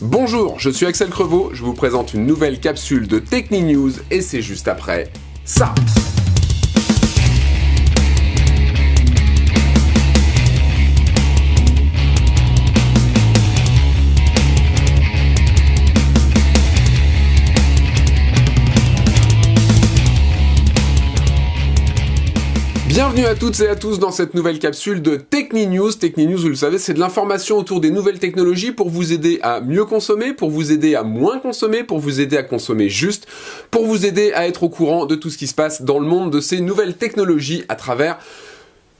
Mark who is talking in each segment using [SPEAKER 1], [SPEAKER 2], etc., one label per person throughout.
[SPEAKER 1] Bonjour, je suis Axel Crevaux, je vous présente une nouvelle capsule de Techni News et c'est juste après ça. Bienvenue à toutes et à tous dans cette nouvelle capsule de Techni News. Techni News, vous le savez, c'est de l'information autour des nouvelles technologies pour vous aider à mieux consommer, pour vous aider à moins consommer, pour vous aider à consommer juste, pour vous aider à être au courant de tout ce qui se passe dans le monde de ces nouvelles technologies à travers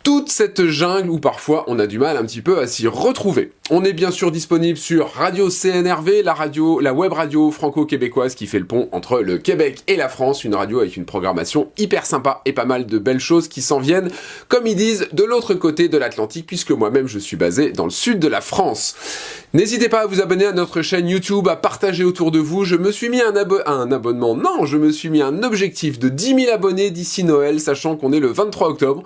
[SPEAKER 1] toute cette jungle où parfois on a du mal un petit peu à s'y retrouver. On est bien sûr disponible sur Radio CNRV, la radio, la web radio franco-québécoise qui fait le pont entre le Québec et la France, une radio avec une programmation hyper sympa et pas mal de belles choses qui s'en viennent, comme ils disent, de l'autre côté de l'Atlantique, puisque moi-même je suis basé dans le sud de la France. N'hésitez pas à vous abonner à notre chaîne YouTube, à partager autour de vous. Je me suis mis un, un abonnement, non, je me suis mis un objectif de 10 000 abonnés d'ici Noël, sachant qu'on est le 23 octobre.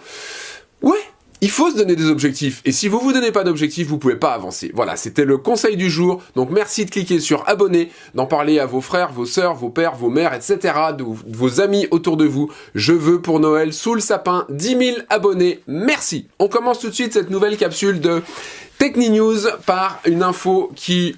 [SPEAKER 1] Ouais, il faut se donner des objectifs. Et si vous vous donnez pas d'objectifs, vous pouvez pas avancer. Voilà, c'était le conseil du jour. Donc merci de cliquer sur abonner, d'en parler à vos frères, vos sœurs, vos pères, vos mères, etc. De vos amis autour de vous. Je veux pour Noël, sous le sapin, 10 000 abonnés. Merci. On commence tout de suite cette nouvelle capsule de Techni News par une info qui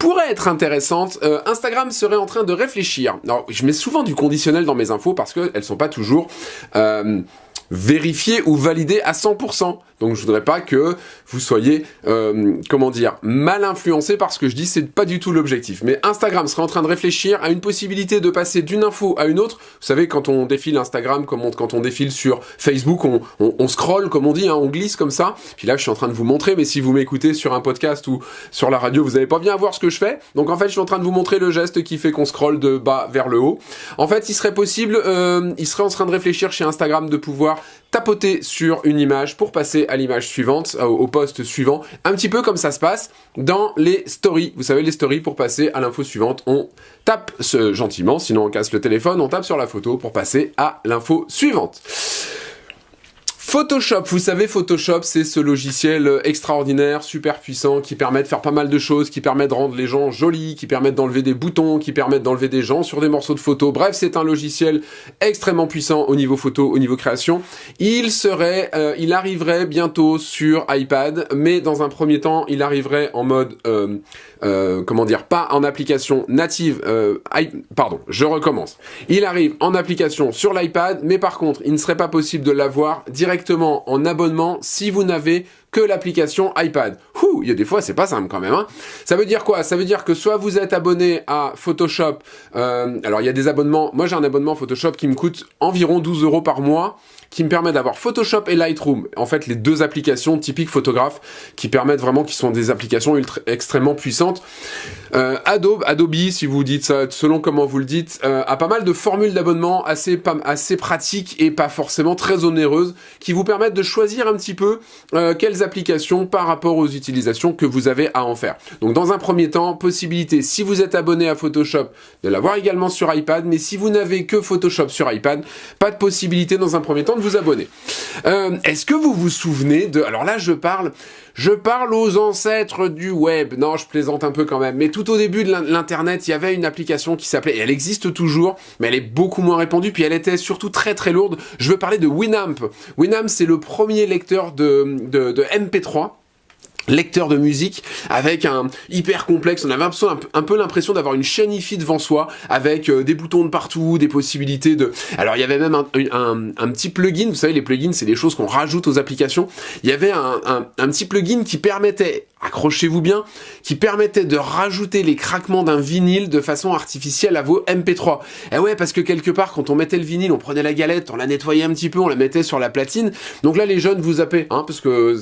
[SPEAKER 1] pourrait être intéressante. Euh, Instagram serait en train de réfléchir. Alors, je mets souvent du conditionnel dans mes infos parce qu'elles sont pas toujours... Euh, vérifié ou validé à 100%. Donc je voudrais pas que vous soyez, euh, comment dire, mal influencé par ce que je dis, c'est pas du tout l'objectif. Mais Instagram serait en train de réfléchir à une possibilité de passer d'une info à une autre. Vous savez, quand on défile Instagram, comme quand on défile sur Facebook, on, on, scroll, comme on dit, hein, on glisse comme ça. Puis là, je suis en train de vous montrer, mais si vous m'écoutez sur un podcast ou sur la radio, vous n'allez pas bien voir ce que je fais. Donc en fait, je suis en train de vous montrer le geste qui fait qu'on scrolle de bas vers le haut. En fait, il serait possible, euh, il serait en train de réfléchir chez Instagram de pouvoir tapoter sur une image pour passer à l'image suivante, euh, au poste suivant, un petit peu comme ça se passe dans les stories. Vous savez, les stories, pour passer à l'info suivante, on tape ce, gentiment, sinon on casse le téléphone, on tape sur la photo pour passer à l'info suivante. Photoshop, vous savez Photoshop c'est ce logiciel extraordinaire, super puissant, qui permet de faire pas mal de choses, qui permet de rendre les gens jolis, qui permet d'enlever des boutons, qui permet d'enlever des gens sur des morceaux de photos. Bref, c'est un logiciel extrêmement puissant au niveau photo, au niveau création. Il serait, euh, il arriverait bientôt sur iPad, mais dans un premier temps, il arriverait en mode, euh, euh, comment dire, pas en application native, pardon, je recommence. Il arrive en application sur l'iPad, mais par contre, il ne serait pas possible de l'avoir directement en abonnement si vous n'avez que l'application iPad. Ouh, il y a des fois, c'est pas simple quand même. Hein. Ça veut dire quoi? Ça veut dire que soit vous êtes abonné à Photoshop, euh, alors il y a des abonnements, moi j'ai un abonnement Photoshop qui me coûte environ 12 euros par mois, qui me permet d'avoir Photoshop et Lightroom, en fait les deux applications typiques photographes, qui permettent vraiment, qui sont des applications extrêmement puissantes. Euh, Adobe, Adobe, si vous dites ça, selon comment vous le dites, euh, a pas mal de formules d'abonnement assez, assez pratiques et pas forcément très onéreuses, qui vous permettent de choisir un petit peu euh, applications par rapport aux utilisations que vous avez à en faire. Donc dans un premier temps, possibilité, si vous êtes abonné à Photoshop, de l'avoir également sur iPad, mais si vous n'avez que Photoshop sur iPad, pas de possibilité dans un premier temps de vous abonner. Euh, est-ce que vous vous souvenez de... Alors là, je parle, je parle aux ancêtres du web. Non, je plaisante un peu quand même. Mais tout au début de l'Internet, il y avait une application qui s'appelait... Elle existe toujours, mais elle est beaucoup moins répandue, puis elle était surtout très très lourde. Je veux parler de Winamp. Winamp, c'est le premier lecteur de MP3 lecteur de musique avec un hyper complexe. On avait un, peu l'impression d'avoir une chaîne IFI devant soi avec euh, des boutons de partout, des possibilités de... Alors il y avait même un, un, petit plugin, vous savez les plugins c'est des choses qu'on rajoute aux applications. Il y avait un, petit plugin qui permettait accrochez-vous bien, qui permettait de rajouter les craquements d'un vinyle de façon artificielle à vos MP3. Et ouais, parce que quelque part, quand on mettait le vinyle, on prenait la galette, on la nettoyait un petit peu, on la mettait sur la platine. Donc là, les jeunes vous zappaient, hein, parce que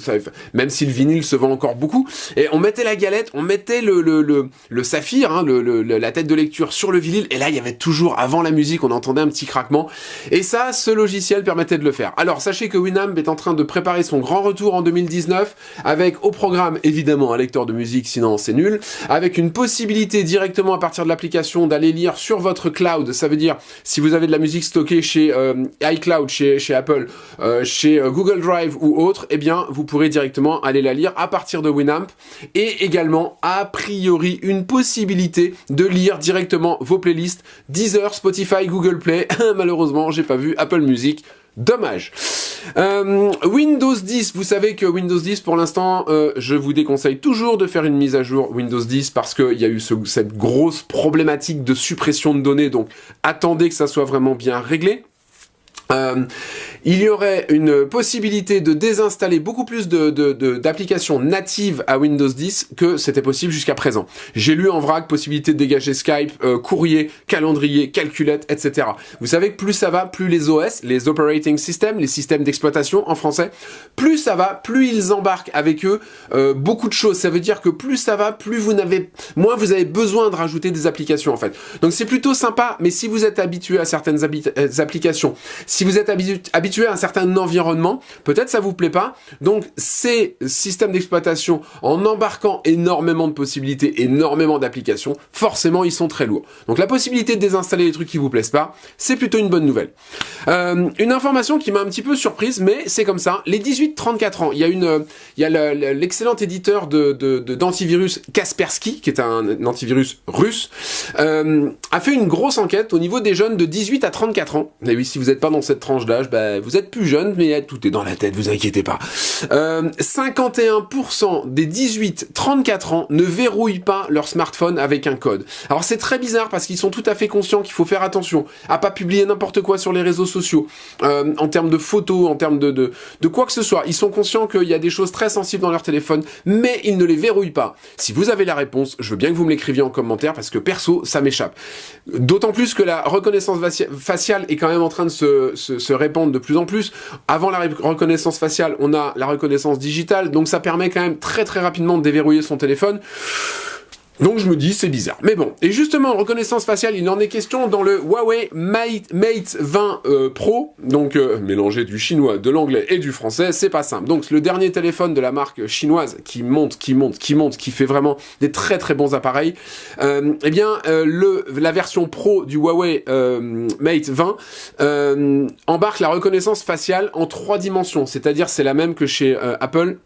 [SPEAKER 1] même si le vinyle se vend encore beaucoup, et on mettait la galette, on mettait le, saphir, hein, la tête de lecture sur le vinyle, et là, il y avait toujours, avant la musique, on entendait un petit craquement. Et ça, ce logiciel permettait de le faire. Alors, sachez que Winamp est en train de préparer son grand retour en 2019, avec au programme, évidemment, évidemment un lecteur de musique, sinon c'est nul, avec une possibilité directement à partir de l'application d'aller lire sur votre cloud, ça veut dire si vous avez de la musique stockée chez euh, iCloud, chez, Apple, euh, chez euh, Google Drive ou autre, eh bien vous pourrez directement aller la lire à partir de Winamp et également a priori une possibilité de lire directement vos playlists Deezer, Spotify, Google Play. Malheureusement, j'ai pas vu Apple Music. Dommage. Euh, Windows 10, vous savez que Windows 10, pour l'instant, euh, je vous déconseille toujours de faire une mise à jour Windows 10 parce qu'il y a eu cette grosse problématique de suppression de données, donc attendez que ça soit vraiment bien réglé. Euh, il y aurait une possibilité de désinstaller beaucoup plus d'applications natives à Windows 10 que c'était possible jusqu'à présent. J'ai lu en vrac possibilité de dégager Skype, euh, courrier, calendrier, calculette, etc. Vous savez que plus ça va, plus les OS, les operating systems, les systèmes d'exploitation en français, plus ça va, plus ils embarquent avec eux euh, beaucoup de choses. Ça veut dire que plus ça va, plus vous n'avez, moins vous avez besoin de rajouter des applications en fait. Donc c'est plutôt sympa, mais si vous êtes habitué à certaines applications, si vous êtes habitué à un certain environnement, peut-être ça vous plaît pas. Donc ces systèmes d'exploitation, en embarquant énormément de possibilités, énormément d'applications, forcément ils sont très lourds. Donc la possibilité de désinstaller les trucs qui vous plaisent pas, c'est plutôt une bonne nouvelle. Euh, une information qui m'a un petit peu surprise, mais c'est comme ça. Les 18-34 ans, il y a une, il y a l'excellent éditeur de d'antivirus Kaspersky, qui est un antivirus russe, euh, a fait une grosse enquête au niveau des jeunes de 18 à 34 ans. Et oui, si vous n'êtes pas dans cette tranche d'âge, bah, vous êtes plus jeune, mais tout est dans la tête, vous inquiétez pas. Euh, 51% des 18-34 ans ne verrouillent pas leur smartphone avec un code. Alors c'est très bizarre parce qu'ils sont tout à fait conscients qu'il faut faire attention à pas publier n'importe quoi sur les réseaux sociaux, euh, en termes de photos, en termes de quoi que ce soit. Ils sont conscients qu'il y a des choses très sensibles dans leur téléphone, mais ils ne les verrouillent pas. Si vous avez la réponse, je veux bien que vous me l'écriviez en commentaire parce que perso, ça m'échappe. D'autant plus que la reconnaissance faciale est quand même en train de se, se, se de plus en plus. Avant la reconnaissance faciale, on a la reconnaissance digitale, donc ça permet quand même très très rapidement de déverrouiller son téléphone. Donc je me dis, c'est bizarre. Mais bon, et justement, reconnaissance faciale, il en est question dans le Huawei Mate, Mate 20 euh, Pro, donc euh, mélanger du chinois, de l'anglais et du français, c'est pas simple. Donc le dernier téléphone de la marque chinoise qui monte, qui monte, qui monte, qui fait vraiment des très très bons appareils, euh, eh bien, le, la version Pro du Huawei Mate 20 embarque la reconnaissance faciale en trois dimensions, c'est-à-dire c'est la même que chez Apple,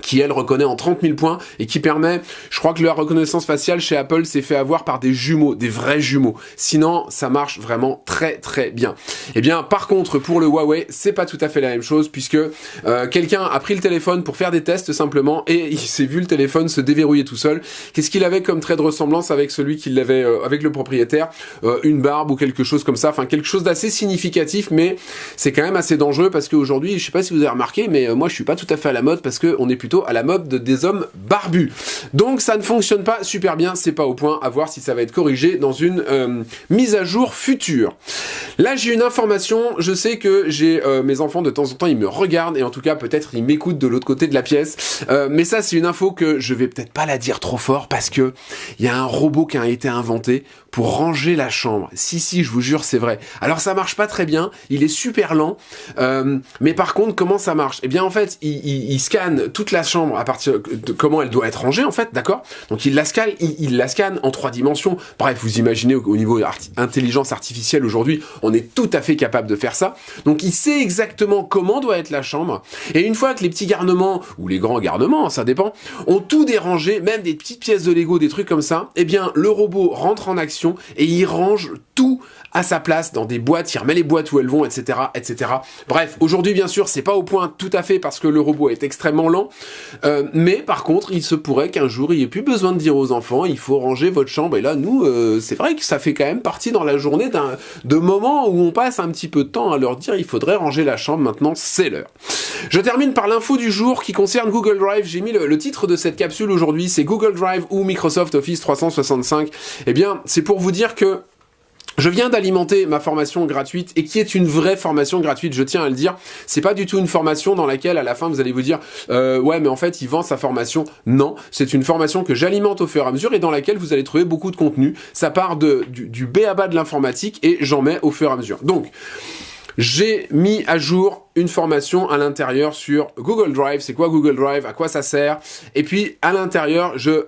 [SPEAKER 1] qui elle reconnaît en 30 000 points et qui permet, je crois que la reconnaissance faciale chez Apple s'est fait avoir par des jumeaux, des vrais jumeaux. Sinon, ça marche vraiment très très bien. Et eh bien, par contre, pour le Huawei, c'est pas tout à fait la même chose puisque euh, quelqu'un a pris le téléphone pour faire des tests simplement et il s'est vu le téléphone se déverrouiller tout seul. Qu'est-ce qu'il avait comme trait de ressemblance avec celui qui l'avait, euh, avec le propriétaire? Euh, Une barbe ou quelque chose comme ça, enfin quelque chose d'assez significatif, mais c'est quand même assez dangereux parce qu'aujourd'hui, je sais pas si vous avez remarqué, mais moi je suis pas tout à fait à la mode parce que on est plutôt à la mode des hommes barbus. Donc ça ne fonctionne pas super bien, c'est pas au point, à voir si ça va être corrigé dans une euh, mise à jour future. Là j'ai une information, je sais que j'ai euh, mes enfants de temps en temps ils me regardent et en tout cas peut-être ils m'écoutent de l'autre côté de la pièce, euh, mais ça c'est une info que je vais peut-être pas la dire trop fort parce que il y a un robot qui a été inventé pour ranger la chambre. Si si je vous jure c'est vrai. Alors ça marche pas très bien, il est super lent, mais par contre comment ça marche? Eh bien en fait il, il scanne toute la chambre à partir de comment elle doit être rangée en fait, d'accord? Donc il la scanne, il, la scanne en trois dimensions. Bref, vous imaginez au, niveau intelligence artificielle aujourd'hui, on est tout à fait capable de faire ça. Donc il sait exactement comment doit être la chambre. Et une fois que les petits garnements ou les grands garnements, ça dépend, ont tout dérangé, même des petites pièces de Lego, des trucs comme ça, eh bien le robot rentre en action et il range tout à sa place dans des boîtes, il remet les boîtes où elles vont, etc., etc. Bref, aujourd'hui bien sûr c'est pas au point tout à fait parce que le robot est extrêmement lent, euh, mais par contre, il se pourrait qu'un jour, il n'y ait plus besoin de dire aux enfants, il faut ranger votre chambre. Et là, nous, euh, c'est vrai que ça fait quand même partie dans la journée d'un de moments où on passe un petit peu de temps à leur dire, il faudrait ranger la chambre maintenant, c'est l'heure. Je termine par l'info du jour qui concerne Google Drive. J'ai mis le, le, titre de cette capsule aujourd'hui, c'est Google Drive ou Microsoft Office 365. Eh bien, c'est pour vous dire que je viens d'alimenter ma formation gratuite et qui est une vraie formation gratuite, je tiens à le dire. C'est pas du tout une formation dans laquelle à la fin vous allez vous dire euh, ouais mais en fait il vend sa formation. Non, c'est une formation que j'alimente au fur et à mesure et dans laquelle vous allez trouver beaucoup de contenu. Ça part de, du, du B à bas de l'informatique et j'en mets au fur et à mesure. Donc j'ai mis à jour une formation à l'intérieur sur Google Drive. C'est quoi Google Drive? À quoi ça sert? Et puis à l'intérieur, je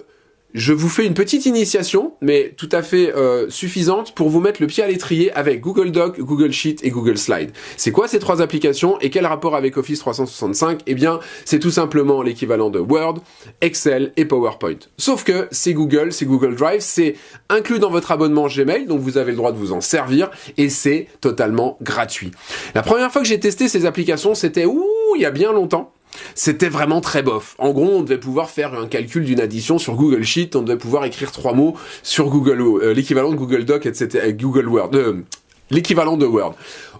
[SPEAKER 1] je vous fais une petite initiation, mais tout à fait euh, suffisante pour vous mettre le pied à l'étrier avec Google Doc, Google Sheet et Google Slide. C'est quoi ces trois applications et quel rapport avec Office 365 Eh bien, c'est tout simplement l'équivalent de Word, Excel et PowerPoint. Sauf que c'est Google, c'est Google Drive, c'est inclus dans votre abonnement Gmail, donc vous avez le droit de vous en servir et c'est totalement gratuit. La première fois que j'ai testé ces applications, c'était ouh, il y a bien longtemps. C'était vraiment très bof. En gros, on devait pouvoir faire un calcul d'une addition sur Google Sheet, on devait pouvoir écrire trois mots sur Google, euh, l'équivalent de Google Doc, etc., Google Word, euh, l'équivalent de Word.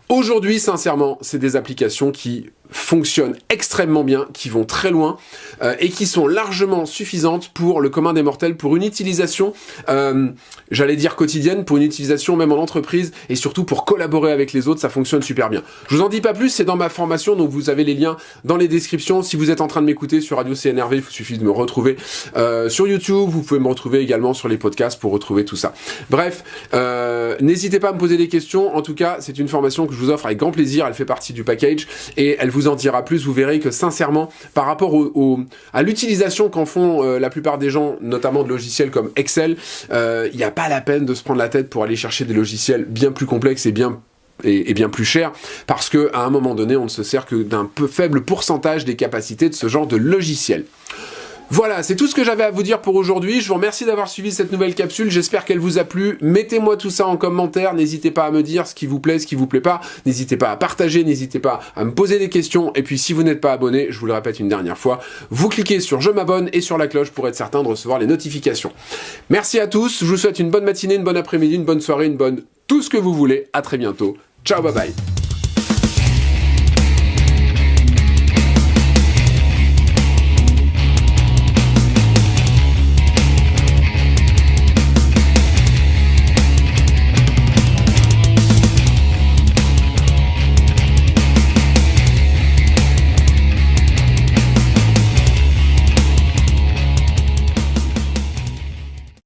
[SPEAKER 1] Aujourd'hui, sincèrement, c'est des applications qui fonctionnent extrêmement bien, qui vont très loin euh, et qui sont largement suffisantes pour le commun des mortels, pour une utilisation, euh, j'allais dire quotidienne, pour une utilisation même en entreprise et surtout pour collaborer avec les autres, ça fonctionne super bien. Je vous en dis pas plus, c'est dans ma formation, donc vous avez les liens dans les descriptions. Si vous êtes en train de m'écouter sur Radio CNRV, il vous suffit de me retrouver euh, sur YouTube, vous pouvez me retrouver également sur les podcasts pour retrouver tout ça. Bref, n'hésitez pas à me poser des questions, en tout cas, c'est une formation que je vous offre avec grand plaisir, elle fait partie du package et elle vous en dira plus, vous verrez que sincèrement, par rapport à l'utilisation qu'en font euh, la plupart des gens, notamment de logiciels comme Excel, euh, il n'y a pas la peine de se prendre la tête pour aller chercher des logiciels bien plus complexes et bien et, bien plus chers, parce que à un moment donné, on ne se sert que d'un peu faible pourcentage des capacités de ce genre de logiciel. Voilà, c'est tout ce que j'avais à vous dire pour aujourd'hui. Je vous remercie d'avoir suivi cette nouvelle capsule. J'espère qu'elle vous a plu. Mettez-moi tout ça en commentaire. N'hésitez pas à me dire ce qui vous plaît, ce qui vous plaît pas. N'hésitez pas à partager. N'hésitez pas à me poser des questions. Et puis, si vous n'êtes pas abonné, je vous le répète une dernière fois, vous cliquez sur je m'abonne et sur la cloche pour être certain de recevoir les notifications. Merci à tous. Je vous souhaite une bonne matinée, une bonne après-midi, une bonne soirée, une bonne tout ce que vous voulez. À très bientôt. Ciao, bye bye.